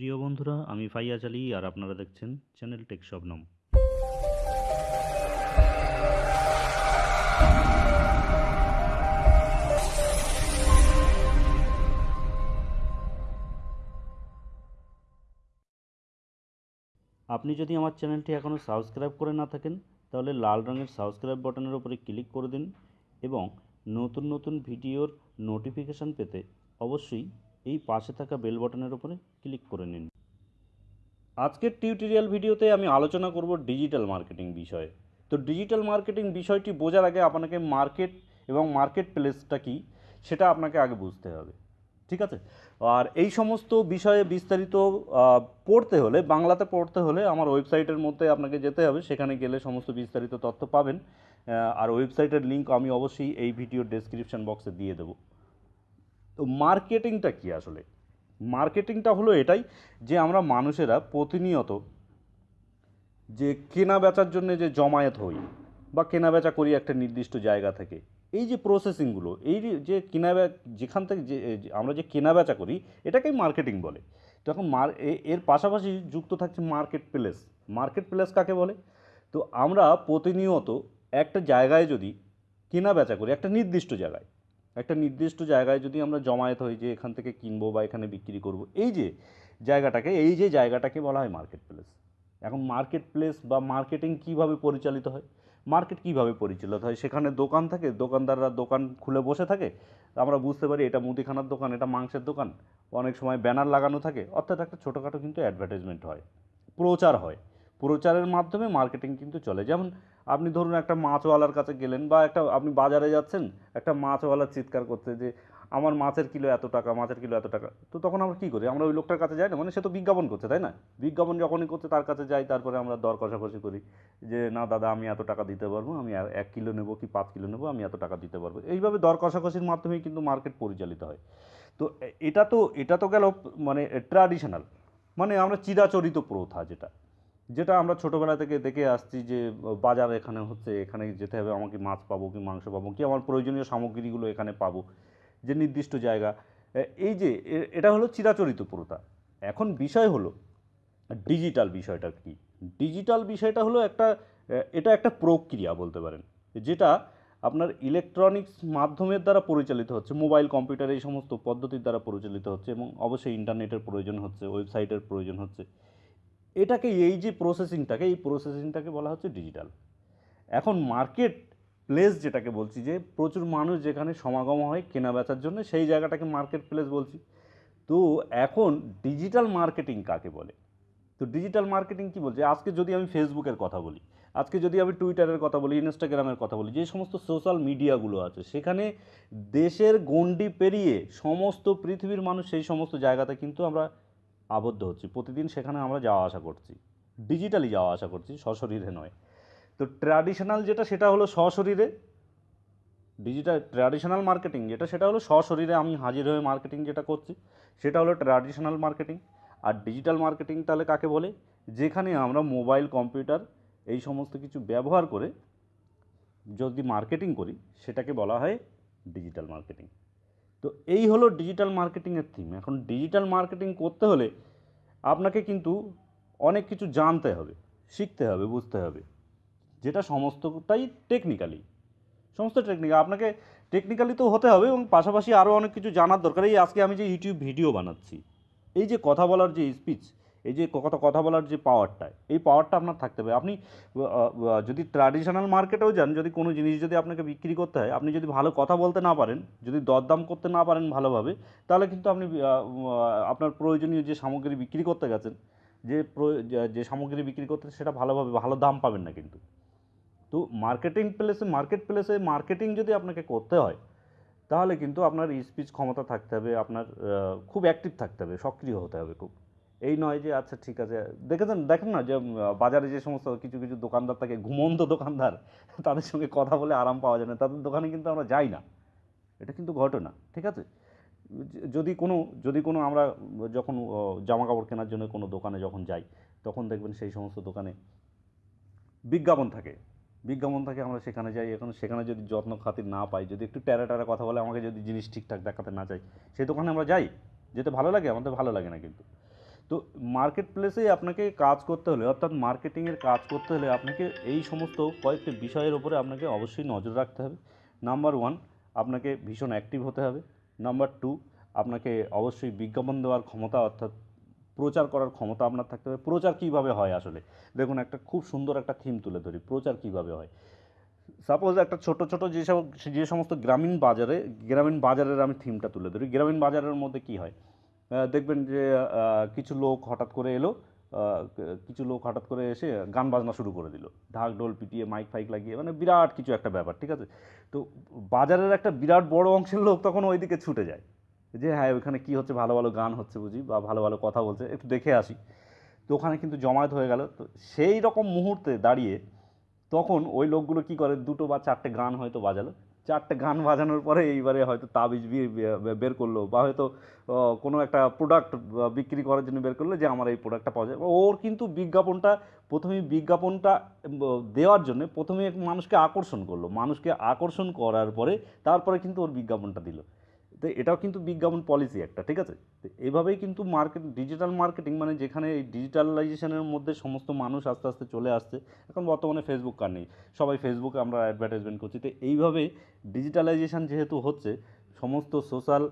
প্রিয় বন্ধুরা, আমি ফাইয়াজ আলী আর আপনারা দেখছেন চ্যানেল টেক শবনম। আপনি যদি আমার চ্যানেলটি এখনও সাবস্ক্রাইব করে না থাকেন, তাহলে লাল রঙের সাবস্ক্রাইব বাটনের উপরে ক্লিক করে দিন এবং নতুন নতুন ভিডিওর নোটিফিকেশান পেতে অবশ্যই এই পাশে থাকা বেল বাটনের উপরে ক্লিক করে নিন। আজকের টিউটোরিয়াল ভিডিওতে আমি আলোচনা করব ডিজিটাল মার্কেটিং বিষয়ে। তো ডিজিটাল মার্কেটিং বিষয়টি বোঝার আগে আপনাকে মার্কেট এবং মার্কেট প্লেসটা কী সেটা আপনাকে আগে বুঝতে হবে। ঠিক আছে? আর এই সমস্ত বিষয়ে বিস্তারিত পড়তে হলে, বাংলাতে পড়তে হলে আমার ওয়েবসাইটের মধ্যে আপনাকে যেতে হবে। সেখানে গেলে সমস্ত বিস্তারিত তথ্য পাবেন। আর ওয়েবসাইটের লিঙ্ক আমি অবশ্যই এই ভিডিওর ডেসক্রিপশন বক্সে দিয়ে দেবো। তো মার্কেটিংটা কি আসলে? মার্কেটিংটা হলো এটাই যে আমরা মানুষেরা প্রতিনিয়ত যে কেনা বেচার জন্য যে জমায়েত হই বা কেনা বেচা করি একটা নির্দিষ্ট জায়গা থেকে, এই যে প্রসেসিংগুলো এই যে কেনা যেখান থেকে যে আমরা যে কেনা বেচা করি, এটাকেই মার্কেটিং বলে। তো এখন মার এর পাশাপাশি যুক্ত থাকছে মার্কেট প্লেস মার্কেট প্লেস কাকে বলে? তো আমরা প্রতিনিয়ত একটা জায়গায় যদি কেনা বেচা করি, একটা নির্দিষ্ট জায়গায় একটা নির্দিষ্ট জায়গায় যদি আমরা জমায়েত হই যে এখান থেকে কিনবো বা এখানে বিক্রি করব, এই যে জায়গাটাকে, এই যে জায়গাটাকে বলা হয় মার্কেট প্লেস এখন মার্কেট প্লেস বা মার্কেটিং কীভাবে পরিচালিত হয়? মার্কেট কীভাবে পরিচালিত হয়? সেখানে দোকান থাকে, দোকানদাররা দোকান খুলে বসে থাকে। আমরা বুঝতে পারি এটা মুদিখানার দোকান, এটা মাংসের দোকান। অনেক সময় ব্যানার লাগানো থাকে। অর্থাৎ একটা ছোটোখাটো কিন্তু অ্যাডভার্টাইজমেন্ট হয়। প্রচার হয়। প্রচারের মাধ্যমে মার্কেটিং কিন্তু চলে। যেমন আপনি ধরুন একটা মাছওয়ালার কাছে গেলেন বা একটা, আপনি বাজারে যাচ্ছেন, একটা মাছওয়ালার চিৎকার করতে যে, আমার মাছের কিলো এত টাকা, মাছের কিলো এত টাকা। তো তখন আমরা কী করি? আমরা ওই লোকটার কাছে যাই না? মানে সে তো বিজ্ঞাপন করছে, তাই না? বিজ্ঞাপন যখনই করছে, তার কাছে যাই, তারপরে আমরা দর কষাকষি করি যে, না দাদা, আমি এত টাকা দিতে পারব, আমি এক কিলো নেব কি পাঁচ কিলো নেব, আমি এত টাকা দিতে পারব। এইভাবে দর কষাকষির মাধ্যমেই কিন্তু মার্কেট পরিচালিত হয়। তো এটা তো এটা তো গেল মানে ট্র্যাডিশনাল মানে আমরা চিরাচরিত প্রথা যেটা। যেটা আমরা ছোটোবেলা থেকে দেখে আসছি যে, বাজার এখানে হচ্ছে, এখানে যেতে হবে, আমাকে মাছ পাবো কি মাংস পাবো কি, আমার প্রয়োজনীয় সামগ্রীগুলো এখানে পাবো, যে নির্দিষ্ট জায়গা। এই যে এটা হলো চিরাচরিত প্রথা এখন বিষয় হলো, ডিজিটাল বিষয়টা কি? ডিজিটাল বিষয়টা হলো একটা এটা একটা প্রক্রিয়া বলতে পারেন, যেটা আপনার ইলেকট্রনিক্স মাধ্যমের দ্বারা পরিচালিত হচ্ছে, মোবাইল, কম্পিউটার এই সমস্ত পদ্ধতির দ্বারা পরিচালিত হচ্ছে এবং অবশ্যই ইন্টারনেটের প্রয়োজন হচ্ছে, ওয়েবসাইটের প্রয়োজন হচ্ছে। এটাকে এই যে প্রসেসিংটাকে এই প্রসেসিংটাকে বলা হচ্ছে ডিজিটাল এখন মার্কেট প্লেস যেটাকে বলছি যে, প্রচুর মানুষ যেখানে সমাগম হয় কেনা বেচার জন্য, সেই জায়গাটাকে মার্কেট প্লেস বলছি। তো এখন ডিজিটাল মার্কেটিং কাকে বলে? তো ডিজিটাল মার্কেটিং কি বলছে? আজকে যদি আমি ফেসবুকের কথা বলি, আজকে যদি আমি টুইটারের কথা বলি ইনস্টাগ্রামের কথা বলি, যে সমস্ত সোশ্যাল মিডিয়াগুলো আছে, সেখানে দেশের গণ্ডি পেরিয়ে সমস্ত পৃথিবীর মানুষ সেই সমস্ত জায়গাতে কিন্তু আমরা আবদ্ধ হচ্ছি। প্রতিদিন সেখানে আমরা যাওয়া আসা করছি। ডিজিটালি যাওয়া আসা করছি, সশরীরে নয়। তো ট্র্যাডিশনাল যেটা, সেটা হলো সশরীরে। ডিজিটাল ট্র্যাডিশনাল মার্কেটিং যেটা, সেটা হলো সশরীরে আমি হাজির হয়ে মার্কেটিং যেটা করছি, সেটা হলো ট্র্যাডিশনাল মার্কেটিং আর ডিজিটাল মার্কেটিং তাহলে কাকে বলে? যেখানে আমরা মোবাইল কম্পিউটার এই সমস্ত কিছু ব্যবহার করে যদি মার্কেটিং করি, সেটাকে বলা হয় ডিজিটাল মার্কেটিং তো এই হলো ডিজিটাল মার্কেটিংয়ের থিম এখন ডিজিটাল মার্কেটিং করতে হলে আপনাকে কিন্তু অনেক কিছু জানতে হবে, শিখতে হবে, বুঝতে হবে। যেটা সমস্তটাই টেকনিক্যালি সমস্ত টেকনিক্যাল আপনাকে টেকনিক্যালি তো হতে হবে এবং পাশাপাশি আরও অনেক কিছু জানার দরকার। এই আজকে আমি যে ইউটিউব ভিডিও বানাচ্ছি, এই যে কথা বলার যে স্পিচ এই যে কথা কথা বলার যে পাওয়ারটা এই পাওয়ারটা আপনার থাকতে হবে। আপনি যদি ট্র্যাডিশনাল মার্কেটেও যান, যদি কোনো জিনিস যদি আপনাকে বিক্রি করতে হয়, আপনি যদি ভালো কথা বলতে না পারেন, যদি দরদাম করতে না পারেন ভালোভাবে, তাহলে কিন্তু আপনি আপনার প্রয়োজনীয় যে সামগ্রী বিক্রি করতে গেছেন, যে- যে সামগ্রী বিক্রি করতে সেটা ভালোভাবে, ভালো দাম পাবেন না কিন্তু। তো মার্কেটিং প্লেসে মার্কেট প্লেসে মার্কেটিং যদি আপনাকে করতে হয়, তাহলে কিন্তু আপনার স্পিচ ক্ষমতা থাকতে হবে, আপনার খুব অ্যাক্টিভ থাকতে হবে, সক্রিয় হতে হবে খুব। এই নয় যে আচ্ছা ঠিক আছে। দেখেছেন? দেখেন না যে বাজারে যে সমস্ত কিছু কিছু দোকানদার থাকে, ঘুমন্ত দোকানদার, তাদের সঙ্গে কথা বলে আরাম পাওয়া যায় না। তাদের দোকানে কিন্তু আমরা যাই না। এটা কিন্তু ঘটনা, ঠিক আছে? যদি কোনো যদি কোনো আমরা যখন জামা কাপড় কেনার জন্য কোনো দোকানে যখন যাই, তখন দেখবেন সেই সমস্ত দোকানে বিজ্ঞাপন থাকে। বিজ্ঞাপন থাকে, আমরা সেখানে যাই। এখন সেখানে যদি যত্ন খাতির না পাই, যদি একটু ট্যারা ট্যারা কথা বলে, আমাকে যদি জিনিস ঠিকঠাক দেখাতে না চাই সেই দোকানে আমরা যাই। যেতে ভালো লাগে, আমাদের ভালো লাগে না কিন্তু। তো মার্কেট প্লেসে আপনাকে কাজ করতে হলে, অর্থাৎ মার্কেটিংয়ের কাজ করতে হলে আপনাকে এই সমস্ত কয়েকটি বিষয়ের ওপরে আপনাকে অবশ্যই নজর রাখতে হবে। নাম্বার ওয়ান আপনাকে ভীষণ অ্যাক্টিভ হতে হবে। নাম্বার টু আপনাকে অবশ্যই বিজ্ঞাপন দেওয়ার ক্ষমতা, অর্থাৎ প্রচার করার ক্ষমতা আপনার থাকতে হবে। প্রচার কীভাবে হয় আসলে? দেখুন, একটা খুব সুন্দর একটা থিম তুলে ধরি, প্রচার কীভাবে হয়। সাপোজ একটা ছোট ছোট যে সব, যে সমস্ত গ্রামীণ বাজারে, গ্রামীণ বাজারের আমি থিমটা তুলে ধরি। গ্রামীণ বাজারের মধ্যে কী হয়? দেখবেন যে কিছু লোক হঠাৎ করে এলো কিছু লোক হঠাৎ করে এসে গান বাজনা শুরু করে দিল। ঢাক ঢোল পিটিয়ে, মাইক ফাইক লাগিয়ে মানে বিরাট কিছু একটা ব্যাপার, ঠিক আছে? তো বাজারের একটা বিরাট বড় অংশের লোক তখন ওইদিকে ছুটে যায়। যে হ্যাঁ ওইখানে কী হচ্ছে? ভালো ভালো গান হচ্ছে বুঝি, বা ভালো ভালো কথা বলছে। একটু দেখে আসি। তো ওখানে কিন্তু জমায়েত হয়ে গেল। তো সেই রকম মুহূর্তে দাঁড়িয়ে তখন ওই লোকগুলো কি করে, দুটো বা চারটে গান হয়তো বাজালো। চারটে গান বাজানোর পরে এইবারে হয়তো তাবিজ বের করল বা হয়তো কোনো একটা প্রোডাক্ট বিক্রি করার জন্য বের করল যে আমার এই প্রোডাক্টটা পাওয়া যায়। ওর কিন্তু বিজ্ঞাপনটা, প্রথমেই বিজ্ঞাপনটা দেওয়ার জন্য প্রথমে মানুষকে আকর্ষণ করল। মানুষকে আকর্ষণ করার পরে তারপরে কিন্তু ওর বিজ্ঞাপনটা দিল। তো এটাও কিন্তু বিজ্ঞাপন পলিসি একটা, ঠিক আছে? তো এভাবেই কিন্তু মার্কেট ডিজিটাল মার্কেটিং মানে যেখানে এই ডিজিটালাইজেশনের মধ্যে সমস্ত মানুষ আস্তে আস্তে চলে আসছে, এখন বর্তমানে ফেসবুক কার নেই। সবাই ফেসবুকে আমরা অ্যাডভার্টাইজমেন্ট করছি। তো এইভাবে ডিজিটালাইজেশন যেহেতু হচ্ছে, সমস্ত সোশ্যাল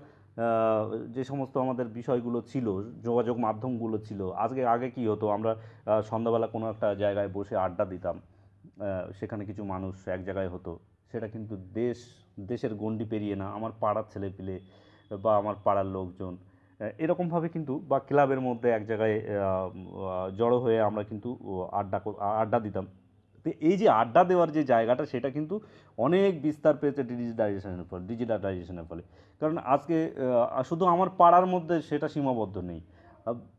যে সমস্ত আমাদের বিষয়গুলো ছিল, যোগাযোগ মাধ্যমগুলো ছিল, আজকে, আগে কি হতো? আমরা সন্ধ্যাবেলা কোনো একটা জায়গায় বসে আড্ডা দিতাম সেখানে কিছু মানুষ এক জায়গায় হতো। সেটা কিন্তু দেশ, দেশের গণ্ডি পেরিয়ে না, আমার পাড়ার ছেলেপিলে বা আমার পাড়ার লোকজন। এরকমভাবে কিন্তু বা ক্লাবের মধ্যে এক জায়গায় জড়ো হয়ে আমরা কিন্তু আড্ডা আড্ডা দিতাম। তো এই যে আড্ডা দেওয়ার যে জায়গাটা, সেটা কিন্তু অনেক বিস্তার পেয়েছে ডিজিটালাইজেশনের ফলে ডিজিটালাইজেশনের ফলে। কারণ আজকে শুধু আমার পাড়ার মধ্যে সেটা সীমাবদ্ধ নেই।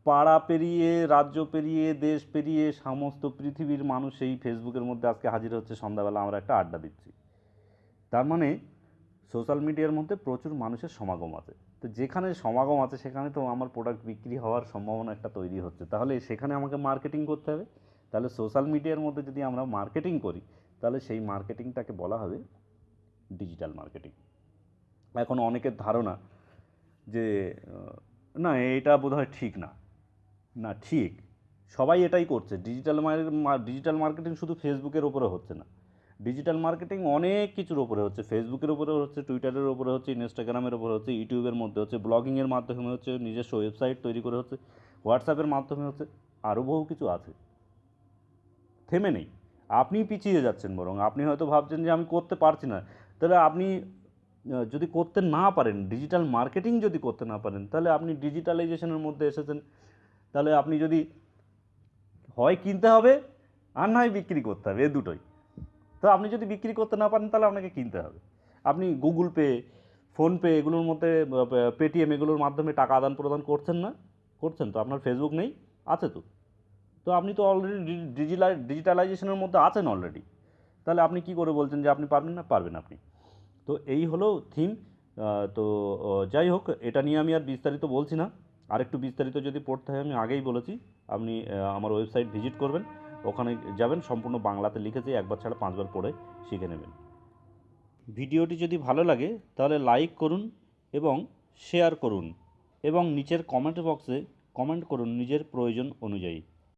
পাড়া পেরিয়ে, রাজ্য পেরিয়ে, দেশ পেরিয়ে, সমস্ত পৃথিবীর মানুষ এই ফেসবুকের মধ্যে আজকে হাজির হচ্ছে। সন্ধ্যাবেলা আমরা একটা আড্ডা দিচ্ছি। তার মানে সোশ্যাল মিডিয়ার মধ্যে প্রচুর মানুষের সমাগম আছে। তো যেখানে সমাগম আছে, সেখানে তো আমার প্রোডাক্ট বিক্রি হওয়ার সম্ভাবনা একটা তৈরি হচ্ছে। তাহলে সেখানে আমাকে মার্কেটিং করতে হবে। তাহলে সোশ্যাল মিডিয়ার মধ্যে যদি আমরা মার্কেটিং করি, তাহলে সেই মার্কেটিংটাকে বলা হবে ডিজিটাল মার্কেটিং এখন অনেকের ধারণা যে না, এটা বোধহয় ঠিক না। না, ঠিক। সবাই এটাই করছে। ডিজিটাল ডিজিটাল মার্কেটিং শুধু ফেসবুকের ওপরে হচ্ছে না। ডিজিটাল মার্কেটিং অনেক কিছুর ওপরে হচ্ছে ফেসবুকের ওপরে হচ্ছে টুইটারের ওপরে হচ্ছে ইনস্টাগ্রামের ওপরে হচ্ছে ইউটিউবের মধ্যে হচ্ছে ব্লগিংয়ের মাধ্যমে হচ্ছে, নিজস্ব ওয়েবসাইট তৈরি করে হচ্ছে হোয়াটসঅ্যাপের মাধ্যমে হচ্ছে আরও বহু কিছু আছে। থেমে নেই। আপনি পিছিয়ে যাচ্ছেন বরং। আপনি হয়তো ভাবছেন যে আমি করতে পারছি না। তাহলে আপনি যদি করতে না পারেন ডিজিটাল মার্কেটিং যদি করতে না পারেন, তাহলে আপনি ডিজিটালাইজেশনের মধ্যে এসেছেন। তাহলে আপনি যদি হয় কিনতে হবে, আর নয় বিক্রি করতে হবে, এ দুটোই। তো আপনি যদি বিক্রি করতে না পারেন, তাহলে আপনাকে কিনতে হবে। আপনি গুগল পে ফোনপে এগুলোর মধ্যে পেটিএম এগুলোর মাধ্যমে টাকা আদান প্রদান করছেন না? করছেন তো? আপনার ফেসবুক নেই? আছে তো? তো আপনি তো অলরেডি ডিজিটাল ডিজিটালাইজেশনের মধ্যে আছেন অলরেডি তাহলে আপনি কি করে বলছেন যে আপনি পারবেন না? পারবেন আপনি। তো এই হলো থিম তো যাই হোক, এটা নিয়ে আমি আর বিস্তারিত বলছি না। আরেকটু বিস্তারিত যদি পড়তে হয়, আমি আগেই বলেছি। আপনি আমার ওয়েবসাইট ভিজিট করবেন। ওখানে যাবেন, সম্পূর্ণ বাংলাতে লিখেছে একবার ছাড়া পাঁচবার পড়ে শিখে নেবেন। ভিডিওটি যদি ভালো লাগে, তাহলে লাইক করুন এবং শেয়ার করুন এবং নিচের কমেন্ট বক্সে কমেন্ট করুন নিজের প্রয়োজন অনুযায়ী।